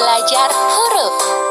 belajar huruf.